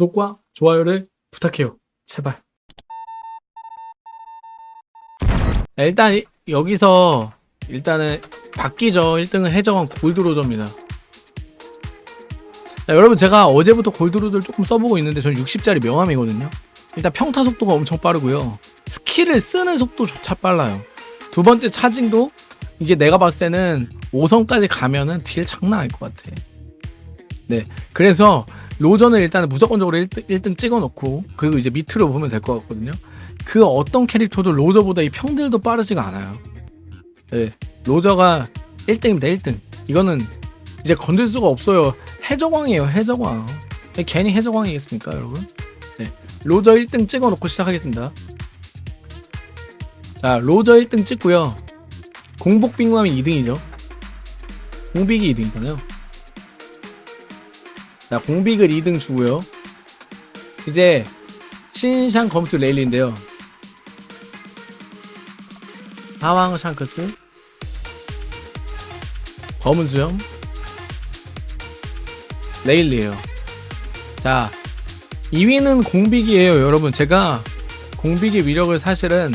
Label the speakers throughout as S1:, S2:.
S1: 구독과 좋아요를 부탁해요. 제발. 자, 일단 이- 여기서 일단은 바뀌죠. 1등은 해적왕 골드로저입니다. 자, 여러분 제가 어제부터 골드로저를 조금 써보고 있는데 전 60짜리 명함이거든요. 일단 평타 속도가 엄청 빠르고요. skill을 쓰는 속도조차 빨라요. 두 번째 차징도 이게 내가 봤을 때는 5성까지 가면은 deal 장난 아닐 것 같아. 네. 그래서 로저는 일단 무조건적으로 1등, 1등 찍어놓고 그리고 이제 밑으로 보면 될 것 같거든요. 그 어떤 캐릭터도 로저보다 이 평들도 빠르지가 않아요. 네. 로저가 1등입니다. 1등. 이거는 이제 건들 수가 없어요. 해적왕이에요. 해적왕. 네, 괜히 해적왕이겠습니까, 여러분? 네. 로저 1등 찍어놓고 시작하겠습니다. 자, 로저 1등 찍고요. 공복 빅맘이 2등이죠. 공빅이 2등이잖아요. 자, 공빅을 2등 주고요. 이제 신샹 검투 레일리인데요. 하왕 샹크스 검은 수염 레일리에요. 자, 2위는 공빅이에요, 여러분. 제가 공빅의 위력을 사실은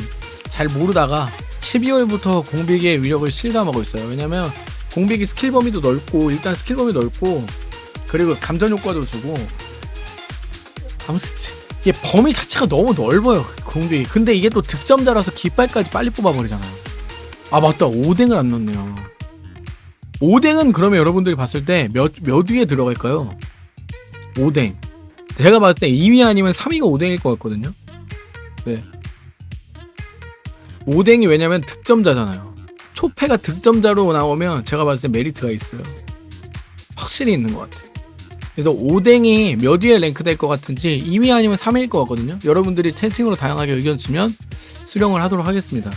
S1: 잘 모르다가 12월부터 공빅의 위력을 실감하고 있어요. 왜냐면 공빅이 스킬 범위도 넓고 일단 스킬 범위 넓고 그리고 감전 효과도 주고. 아무튼 이게 범위 자체가 너무 넓어요 공빅이 근데 이게 또 득점자라서 깃발까지 빨리 뽑아버리잖아요. 아 맞다. 오뎅을 안 넣었네요. 오뎅은 그러면 여러분들이 봤을 때 몇 몇 위에 들어갈까요? 오뎅 제가 봤을 때 2위 아니면 3위가 오뎅일 것 같거든요. 네. 5댕이 왜냐면 득점자잖아요. 초패가 득점자로 나오면 제가 봤을 때 메리트가 있어요. 확실히 있는 것 같아요 그래서 5댕이 몇 위에 랭크될 것 같은지 2위 아니면 3위일 것 같거든요. 여러분들이 채팅으로 다양하게 의견 주면 수령을 하도록 하겠습니다.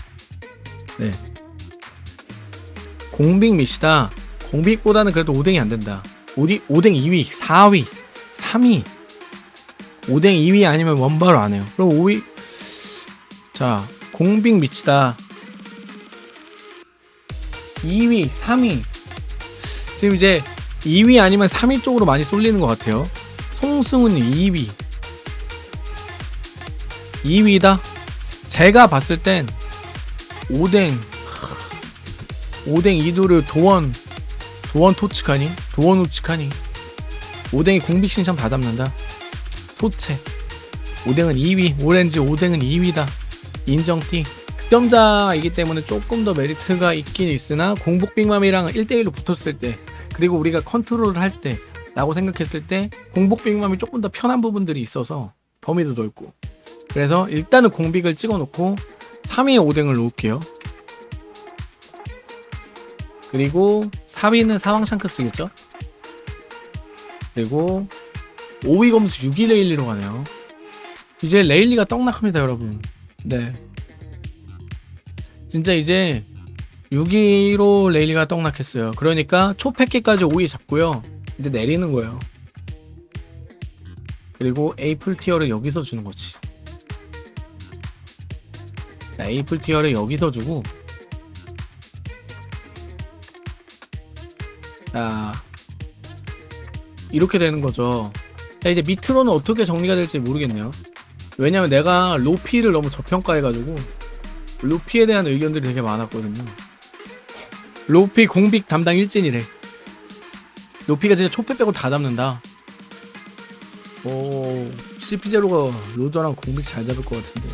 S1: 네. 공빅 미시다. 공빅보다는 그래도 5댕이 안 된다. 5디, 5댕 2위, 4위, 3위. 5댕 2위 아니면 원바로 안 해요. 그럼 5위. 자, 공빅 미치다. 2위, 3위. 지금 이제 2위 아니면 3위 쪽으로 많이 쏠리는 것 같아요. 송승훈 2위. 2위다? 제가 봤을 땐 오뎅, 오뎅 이도르 도원, 도원 토츠카니? 도원 우츠카니? 오뎅이 공빅 신청 다 잡는다. 소체. 오뎅은 2위, 오렌지 오뎅은 2위다. 인정띠. 득점자이기 때문에 조금 더 메리트가 있긴 있으나 공복 빅맘이랑 1대1로 붙었을 때 그리고 우리가 컨트롤을 할 때 라고 생각했을 때 공복 빅맘이 조금 더 편한 부분들이 있어서 범위도 넓고. 그래서 일단은 공빅을 찍어 놓고 3위에 오뎅을 놓을게요. 그리고 4위는 사왕 샹크스겠죠? 그리고 5위 검수 6위 레일리로 가네요. 이제 레일리가 떡락합니다 여러분. 네. 진짜 이제 6위로 레일리가 떡락했어요. 그러니까 초패키까지 5위 잡고요. 이제 내리는 거예요. 그리고 A플 tier를 여기서 주는 거지. 자, 에이플 티어를 여기서 주고 자 이렇게 되는 거죠. 자 이제 밑으로는 어떻게 정리가 될지 모르겠네요. 왜냐면 내가 로피를 너무 저평가해가지고 로피에 대한 의견들이 되게 많았거든요. 로피 공빅 담당 일진이래. 로피가 진짜 초패 빼고 다 잡는다. 오, CP0가 로저랑 공빅 잘 잡을 것 같은데.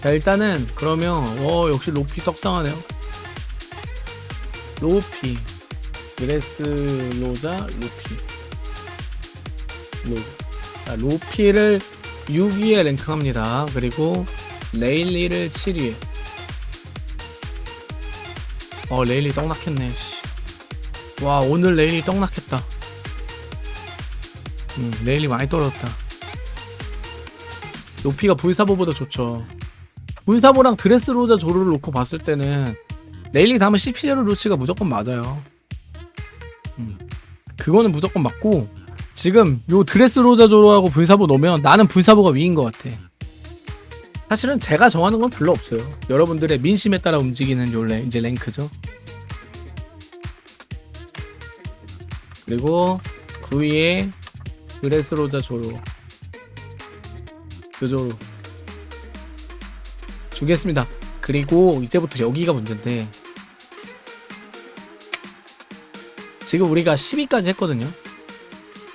S1: 자, 일단은, 그러면, 어, 역시 로피 떡상하네요. 로피. 드레스로자, 로피. 로. 자, 로피를 6위에 랭크합니다. 그리고, 레일리를 7위에. 어 레일리 씨. 와 오늘 레일리 떡락했다. 음 레일리 많이 떨어졌다. 로피가 불사보보다 좋죠. 불사보랑 드레스로자 조로를 놓고 봤을 때는 레일리 다음에 CP0 루치가 무조건 맞아요. 음 그거는 무조건 맞고 지금 요 드레스로자 조로하고 불사보 놓으면 나는 불사보가 위인 것 같아 사실은 제가 정하는 건 별로 없어요. 여러분들의 민심에 따라 움직이는 요 레, 이제 랭크죠. 그리고 9위에 그레스로자 조로 요조로 주겠습니다. 그리고 이제부터 여기가 문제인데 지금 우리가 10위까지 했거든요.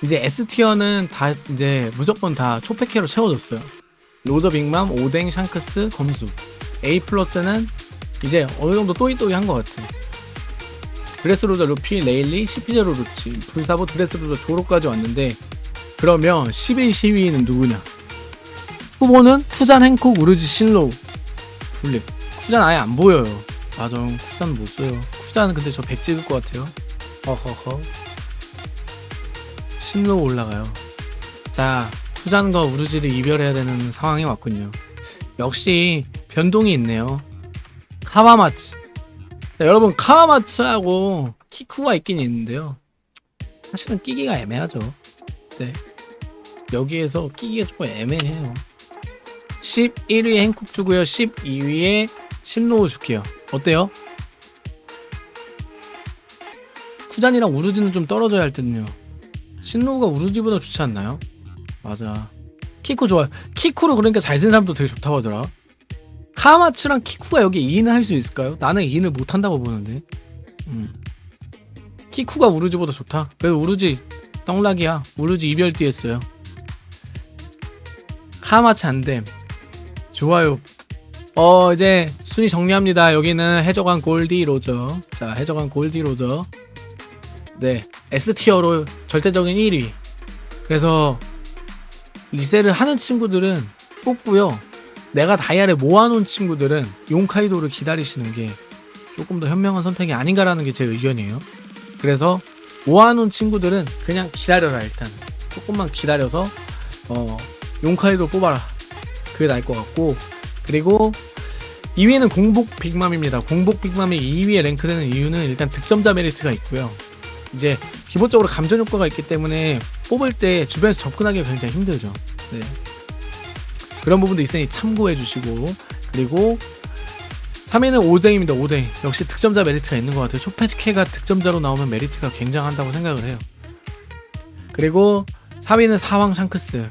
S1: 이제 S티어는 다 이제 무조건 다 초패캐로 채워졌어요. 로저 빅맘, 오뎅, 샹크스, 검수. A 플러스는 이제 어느 정도 또이또이 한 것 같아. 드레스로자 루피, 레일리, CP0 루치, 불사보 드레스로자 조로까지 왔는데 그러면 11, 12위는 누구냐? 후보는 쿠잔, 행콕, 우르지, 신로우, 풀립. 쿠잔 아예 안 보여요. 맞아, 쿠잔 못 써요. 쿠잔 근데 저 100 찍을 것 같아요. 허허허. 신로우 올라가요. 자, 쿠잔과 우르지를 이별해야 되는 상황이 왔군요. 역시 변동이 있네요. 카와마츠. 자, 여러분 카와마츠하고 키쿠가 있긴 있는데요. 사실은 끼기가 애매하죠. 네. 여기에서 끼기가 조금 애매해요. 11위에 행콕 주고요. 12위에 신로우 줄게요. 어때요? 쿠잔이랑 우르지는 좀 떨어져야 할 듯요. 신로우가 우르지보다 좋지 않나요? 맞아. 키쿠 좋아요. 키쿠로 그러니까 잘쓴 사람도 되게 좋다고 하더라. 카마츠랑 키쿠가 여기 2인을 할 수 있을까요? 나는 2인을 못 한다고 보는데. 음. 키쿠가 우르지보다 좋다. 그래도 우르지 떡락이야. 우르지 이별 뒤했어요. 카마츠 안됨. 좋아요. 어 이제 순위 정리합니다. 여기는 해적왕 골디 로저. 자 해적왕 골디 로저. 네 S 티어로 절대적인 1위. 그래서 리셀을 하는 친구들은 뽑고요. 내가 다이아를 모아놓은 친구들은 용카이도를 기다리시는 게 조금 더 현명한 선택이 아닌가라는 게 제 의견이에요. 그래서 모아놓은 친구들은 그냥 기다려라 일단 조금만 기다려서 어 용카이도 뽑아라 그게 나을 것 같고 그리고 2위는 공복 빅맘입니다. 공복 빅맘이 2위에 랭크되는 이유는 일단 득점자 메리트가 있고요. 이제 기본적으로 감전 효과가 있기 때문에 뽑을 때 주변에서 접근하기가 굉장히 힘들죠. 네. 그런 부분도 있으니 참고해 주시고 그리고 3위는 오뎅입니다. 오뎅 역시 득점자 메리트가 있는 것 같아요. 초패케가 득점자로 나오면 메리트가 굉장한다고 생각을 해요. 그리고 4위는 사왕 샹크스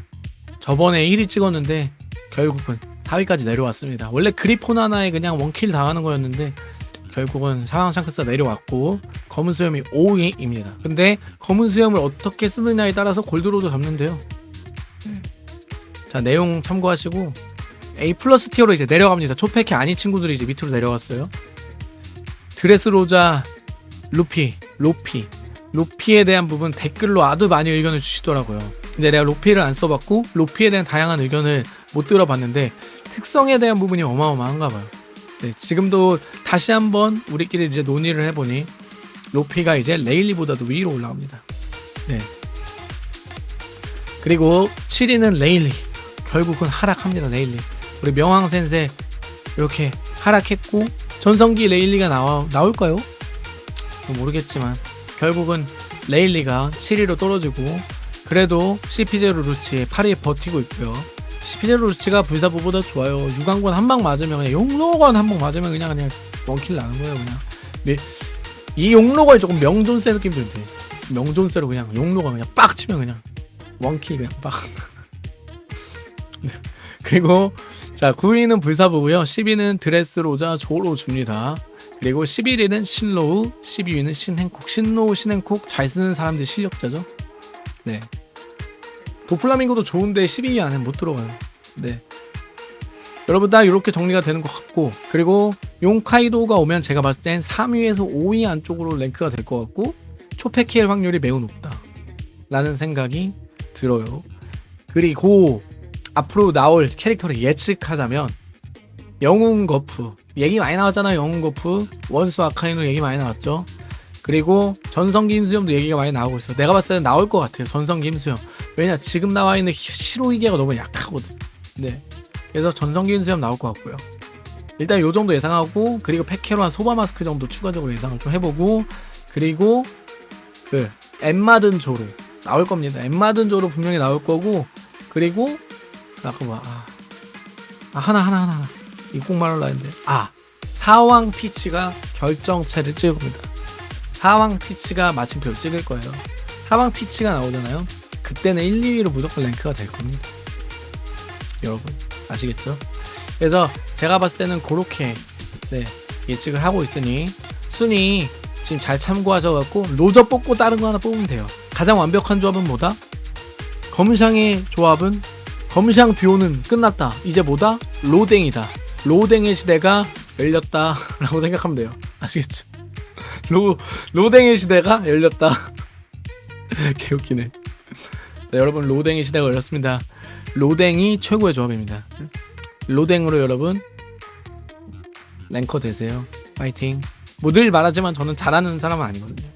S1: 저번에 1위 찍었는데 결국은 4위까지 내려왔습니다. 원래 그리폰 하나에 그냥 원킬 당하는 거였는데 결국은 사왕 샹크스가 내려왔고 검은 수염이 5위입니다. 근데 검은 수염을 어떻게 쓰느냐에 따라서 골드로저도 잡는데요. 자 내용 참고하시고 A 플러스 tier로 이제 내려갑니다. 초패키 아닌 친구들이 이제 밑으로 내려왔어요. 드레스로자, 루피, 로피, 로피에 대한 부분 댓글로 아주 많이 의견을 주시더라고요. 근데 내가 로피를 안 써봤고 로피에 대한 다양한 의견을 못 들어봤는데 특성에 대한 부분이 어마어마한가 봐요. 네, 지금도 다시 한번 우리끼리 이제 논의를 해보니 로피가 이제 레일리보다도 위로 올라갑니다. 네. 그리고 7위는 레일리. 결국은 하락합니다. 레일리. 우리 명왕 先生 이렇게 하락했고 전성기 레일리가 나와 나올까요? 모르겠지만 결국은 레일리가 7위로 떨어지고 그래도 CP0 루치 8위에 버티고 있고요. CP0 루치가 불사보보다 좋아요. 유광권 한 방 맞으면 그냥 용로건 한 방 맞으면 그냥 그냥 원킬 나는 거예요 그냥. 근데 이 용로걸 조금 명존세 느낌 들대. 명존세로 그냥 용로가 그냥 빡 치면 그냥 원킬 그냥 빡. 그리고 자 9위는 불사보고요. 10위는 드레스로자 조로 줍니다. 그리고 11위는 신로우, 12위는 신행콕. 신로우, 신행콕 잘 쓰는 사람들 실력자죠. 네. 도플라밍고도 좋은데 12위 안에 못 들어가요. 네. 여러분 딱 이렇게 정리가 되는 것 같고 그리고 용카이도가 오면 제가 봤을 땐 3위에서 5위 안쪽으로 랭크가 될 것 같고 초패키엘 확률이 매우 높다. 라는 생각이 들어요. 그리고 앞으로 나올 캐릭터를 예측하자면 영웅 거프. 얘기 많이 나왔잖아요 영웅 거프. 원수 아카이노 얘기 많이 나왔죠. 그리고 전성기 임수염도 얘기가 많이 나오고 있어 내가 봤을 때 나올 것 같아요 전성기 임수염 왜냐 지금 나와 있는 시로이게가 너무 약하거든. 네. 그래서 전성기 임수염 나올 것 같고요. 일단 요 정도 예상하고 그리고 패케로 한 소바 마스크 정도 추가적으로 예상을 좀 해보고 그리고 그 엠마든 조로 나올 겁니다. 엠마든 조로 분명히 나올 거고 그리고 아까 뭐 아, 아 하나 하나 하나 이꼭 말하려 했는데. 아 사왕 티치가 결정체를 찍을 겁니다. 사왕 티치가 마침표를 찍을 거예요. 사왕 티치가 나오잖아요 그때는 1, 2위로 무조건 랭크가 될 겁니다 여러분 아시겠죠? 그래서 제가 봤을 때는 그렇게 네, 예측을 하고 있으니 순위 지금 잘 참고하셔갖고 로저 뽑고 다른 거 하나 뽑으면 돼요. 가장 완벽한 조합은 뭐다? 검샹의 조합은 검샹 듀오는 끝났다. 이제 뭐다? 로댕이다. 로댕의 시대가 열렸다 라고 생각하면 돼요. 아시겠죠? 로 로댕의 시대가 열렸다. 개웃기네. 네, 여러분 로댕의 시대가 열렸습니다. 로댕이 최고의 조합입니다. 로댕으로 여러분 랭커 되세요. 파이팅. 뭐늘 말하지만 저는 잘하는 사람은 아니거든요.